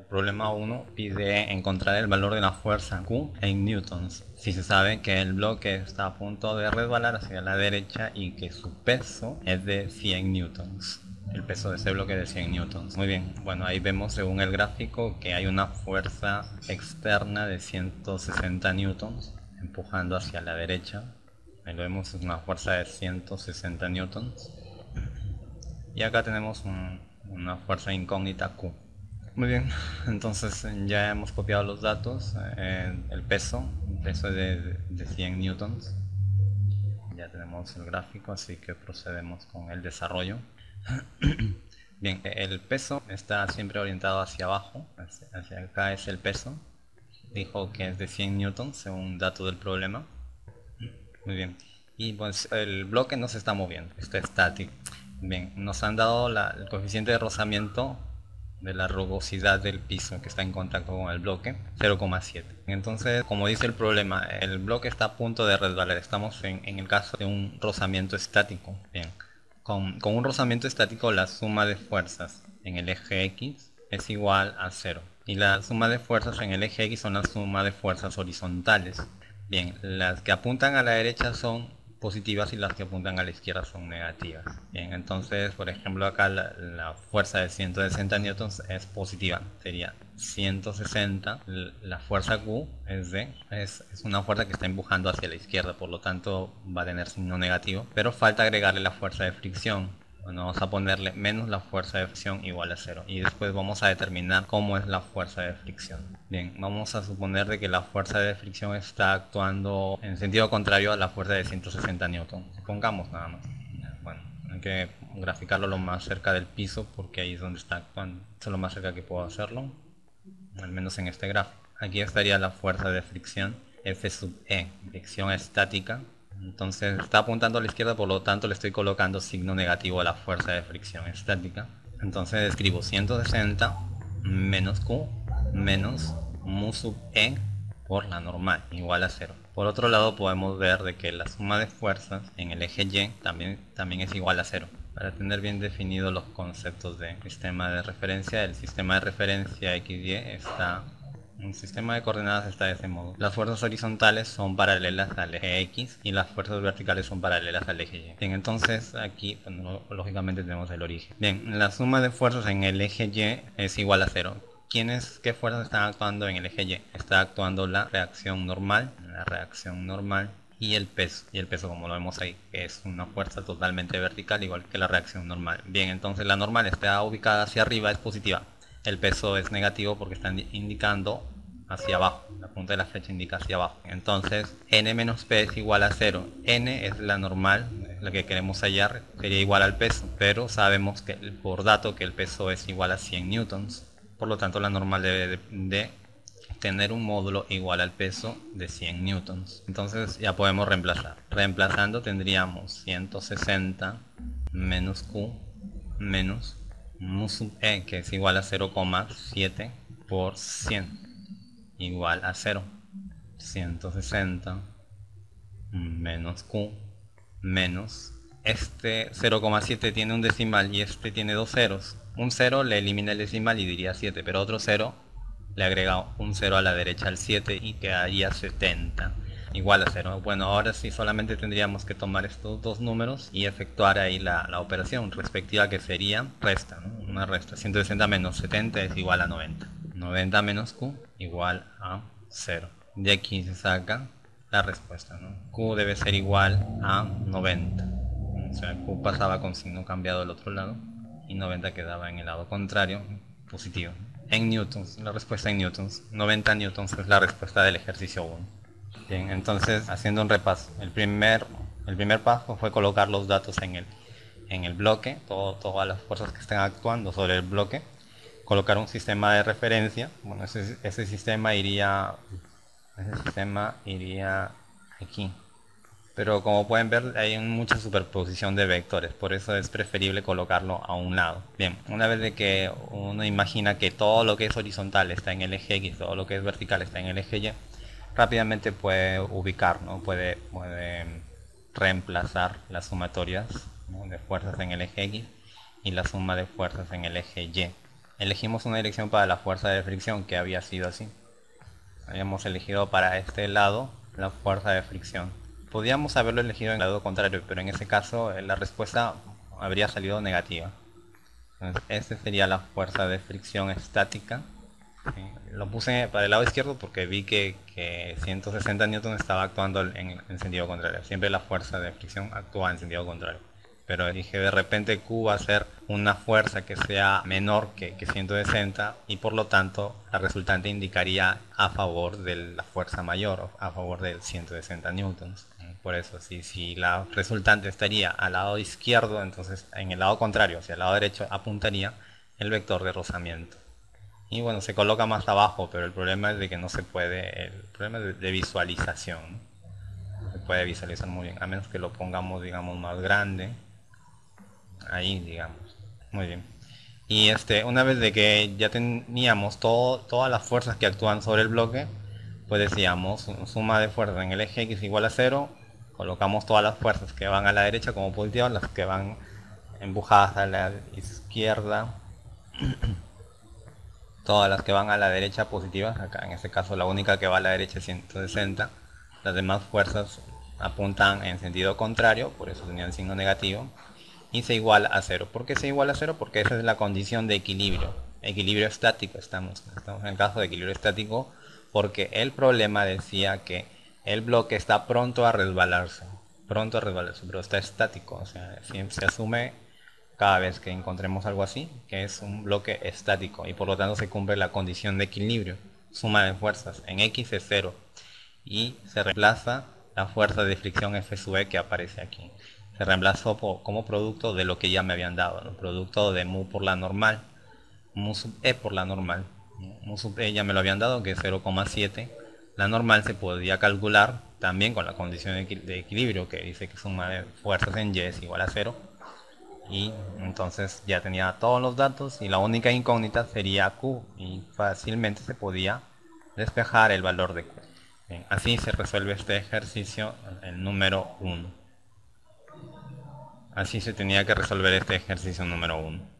El problema 1 pide encontrar el valor de la fuerza Q en newtons. Si se sabe que el bloque está a punto de resbalar hacia la derecha y que su peso es de 100 newtons. El peso de ese bloque de 100 newtons. Muy bien, bueno ahí vemos según el gráfico que hay una fuerza externa de 160 newtons empujando hacia la derecha. Ahí lo vemos, es una fuerza de 160 newtons. Y acá tenemos una fuerza incógnita Q. Muy bien, entonces ya hemos copiado los datos, eh, el peso, el peso de, de 100 newtons. Ya tenemos el gráfico, así que procedemos con el desarrollo. Bien, el peso está siempre orientado hacia abajo, hacia, acá es el peso. Dijo que es de 100 newtons según dato del problema. Muy bien. Y pues el bloque no se está moviendo, está estático. Bien, nos han dado el coeficiente de rozamiento de la rugosidad del piso que está en contacto con el bloque 0,7 entonces como dice el problema el bloque está a punto de resbalar. Estamos en, el caso de un rozamiento estático. Bien con, con, un rozamiento estático la suma de fuerzas en el eje X es igual a 0 y la suma de fuerzas en el eje X son la suma de fuerzas horizontales. Bien las que apuntan a la derecha son positivas y las que apuntan a la izquierda son negativas. Bien, entonces, por ejemplo, acá la, fuerza de 160 newtons es positiva, sería 160, la fuerza Q es de, es, es, una fuerza que está empujando hacia la izquierda, por lo tanto va a tener signo negativo, pero falta agregarle la fuerza de fricción, bueno, vamos a ponerle menos la fuerza de fricción igual a cero y después vamos a determinar cómo es la fuerza de fricción. Bien, vamos a suponer de que la fuerza de fricción está actuando en sentido contrario a la fuerza de 160 newton. Supongamos nada más. Bueno, hay que graficarlo lo más cerca del piso porque ahí es donde está actuando. Esto es lo más cerca que puedo hacerlo, al menos en este gráfico. Aquí estaría la fuerza de fricción F sub E, fricción estática entonces está apuntando a la izquierda, por lo tanto le estoy colocando signo negativo a la fuerza de fricción estática. Entonces escribo 160 menos Q menos mu sub E por la normal, igual a 0. Por otro lado podemos ver de que la suma de fuerzas en el eje Y también, también es igual a 0. Para tener bien definidos los conceptos de sistema de referencia, el sistema de referencia XY está un sistema de coordenadas está de este modo. Las fuerzas horizontales son paralelas al eje X y las fuerzas verticales son paralelas al eje Y. Bien, entonces aquí lógicamente tenemos el origen. Bien, la suma de fuerzas en el eje Y es igual a cero. ¿Quiénes, qué fuerzas están actuando en el eje Y? Está actuando la reacción normal, la reacción normal y el peso. Y el peso como lo vemos ahí, es una fuerza totalmente vertical igual que la reacción normal. Bien, entonces la normal está ubicada hacia arriba, es positiva el peso es negativo porque están indicando hacia abajo. La punta de la flecha indica hacia abajo. Entonces n menos p es igual a 0 n es la normal la que queremos hallar sería igual al peso. Pero sabemos que por dato que el peso es igual a 100 newtons. Por lo tanto la normal debe de, tener un módulo igual al peso de 100 newtons. Entonces ya podemos reemplazar. Reemplazando tendríamos 160 menos q menos mu e que es igual a 0,7 por 100 igual a 0 160 menos q menos este 0,7 tiene un decimal y este tiene dos ceros. Un 0 le elimina el decimal y diría 7 pero otro 0 le agrega un 0 a la derecha al 7 y quedaría 70 igual a 0. Bueno, ahora sí solamente tendríamos que tomar estos dos números y efectuar ahí la, operación respectiva que sería resta, una resta. 160 menos 70 es igual a 90. 90 menos Q igual a 0. De aquí se saca la respuesta. Q debe ser igual a 90. O sea, Q pasaba con signo cambiado al otro lado y 90 quedaba en el lado contrario, positivo. En newtons, la respuesta en newtons. 90 newtons es la respuesta del ejercicio 1. Bien, entonces haciendo un repaso, el primer, el primer paso fue colocar los datos en el, en el bloque, todo, todas las fuerzas que están actuando sobre el bloque, colocar un sistema de referencia, bueno, ese, ese sistema iría, ese sistema iría aquí, pero como pueden ver hay mucha superposición de vectores, por eso es preferible colocarlo a un lado. Bien, una vez de que uno imagina que todo lo que es horizontal está en el eje X, todo lo que es vertical está en el eje Y, rápidamente puede ubicar, ¿no? puede, puede reemplazar las sumatorias de fuerzas en el eje X y la suma de fuerzas en el eje Y. elegimos una dirección para la fuerza de fricción que había sido así. Habíamos elegido para este lado la fuerza de fricción. Podíamos haberlo elegido en el lado contrario, pero en ese caso eh, la respuesta habría salido negativa. Entonces, esta sería la fuerza de fricción estática. Lo puse para el lado izquierdo porque vi que, 160 N estaba actuando en, en sentido contrario. Siempre la fuerza de fricción actúa en sentido contrario pero dije de repente Q va a ser una fuerza que sea menor que, 160 y por lo tanto la resultante indicaría a favor de la fuerza mayor, a favor del 160 newtons. Por eso, si, si la resultante estaría al lado izquierdo, entonces en el lado contrario, hacia el lado derecho, apuntaría el vector de rozamiento. Y bueno, se coloca más abajo, pero el problema es de que no se puede, el problema de, visualización. se puede visualizar muy bien, a menos que lo pongamos, digamos, más grande. Ahí digamos. Muy bien. Y este una vez de que ya teníamos todo, todas las fuerzas que actúan sobre el bloque pues decíamos suma de fuerzas en el eje x igual a 0 colocamos todas las fuerzas que van a la derecha como positivas las que van empujadas a la izquierda todas las que van a la derecha positivas acá en este caso la única que va a la derecha es 160 las demás fuerzas apuntan en sentido contrario por eso tenían signo negativo y se iguala a cero. ¿Por qué se iguala a cero? Porque esa es la condición de equilibrio. Equilibrio estático estamos. Estamos en el caso de equilibrio estático porque el problema decía que el bloque está pronto a resbalarse. Pronto a resbalarse, pero está estático. O sea, siempre se asume cada vez que encontremos algo así, que es un bloque estático y por lo tanto se cumple la condición de equilibrio. Suma de fuerzas. En X es cero y se reemplaza la fuerza de fricción F sub E que aparece aquí se reemplazó como producto de lo que ya me habían dado, producto de mu por la normal, mu sub e por la normal. Mu sub e ya me lo habían dado, que es 0,7. La normal se podía calcular también con la condición de equilibrio, que dice que suma de fuerzas en y es igual a 0. Y entonces ya tenía todos los datos y la única incógnita sería Q y fácilmente se podía despejar el valor de Q. así se resuelve este ejercicio, el número 1. Así se tenía que resolver este ejercicio número 1.